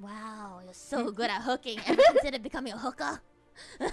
wow, you're so good at hooking. Ever considered becoming a hooker?